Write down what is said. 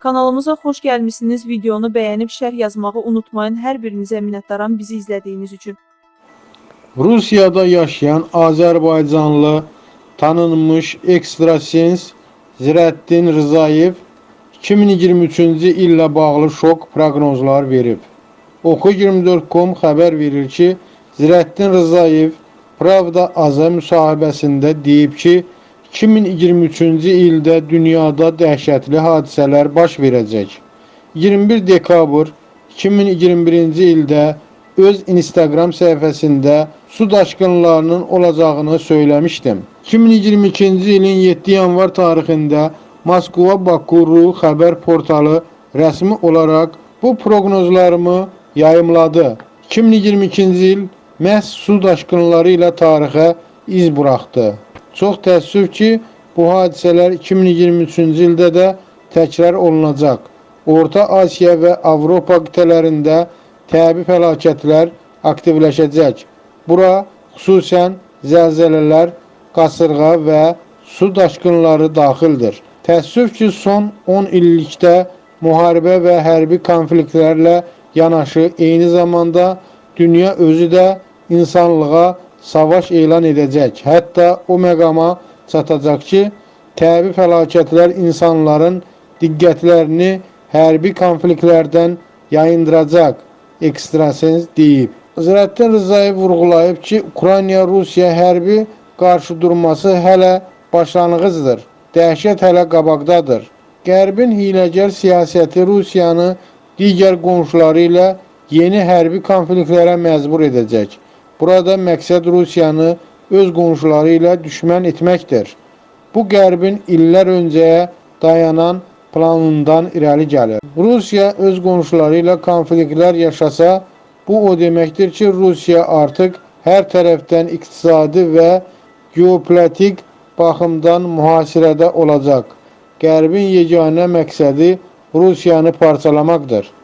Kanalımıza xoş gəlmisiniz. Videonu bəyənib şərh yazmağı unutmayın. Hər birinizə minnətdaram bizi izlədiyiniz üçün. Rusiyada yaşayan Azərbaycanlı tanınmış ekstrasens Zirəddin Rzayev 2023-cü illə bağlı şok proqnozlar verib. Oku24.com xəbər verir ki, Zirəddin Rzayev Pravda Aza müsahibəsində deyib ki, 2023-cü ildə dünyada dəhşətli hadisələr baş verəcək. 21 dekabr 2021-ci ildə öz Instagram səhifəsində su daşqınlarının olacağını söyləmişdim. 2022-ci ilin 7 yanvar tarixində Moskva Bakuru xəbər portalı rəsmi olaraq bu proqnozlarımı yayımladı. 2022-ci il məhz su daşqınları ilə tarixə iz buraxdı. Çox təəssüf ki, bu hadisələr 2023-cü ildə də təkrar olunacaq. Orta Asiya və Avropa qitələrində təbii fəlakətlər aktivləşəcək. Bura xüsusən zəlzələlər, qasırğa və su daşqınları daxildir. Təəssüf ki, son 10 illikdə müharibə və hərbi konfliktlərlə yanaşı eyni zamanda dünya özü də insanlığa savaş elan edəcək. Hətta o məqama çatacaq ki, təbii fəlakətlər insanların diqqətlərini hərbi konfliktlərdən yayındıracaq, ekstrasens deyib. Zirəddin Rzayev vurğulayıb ki, Ukrayna-Rusiya hərbi qarşıdurması hələ başlanğıcdır. Dəhşət hələ qabaqdadır. Qərbin hiləgər siyasəti Rusiyanı digər qonşuları ilə yeni hərbi konfliktlərə məcbur edəcək. Burada məqsəd Rusiyanı öz qonşuları ilə düşmən etməkdir. Bu Qərbin illər öncəyə dayanan planından irəli gəlir. Rusiya öz qonşuları ilə konfliktlər yaşasa, bu o deməkdir ki, Rusiya artıq hər tərəfdən iqtisadi və geopolitik baxımdan mühasirədə olacaq. Qərbin yeganə məqsədi Rusiyanı parçalamaqdır.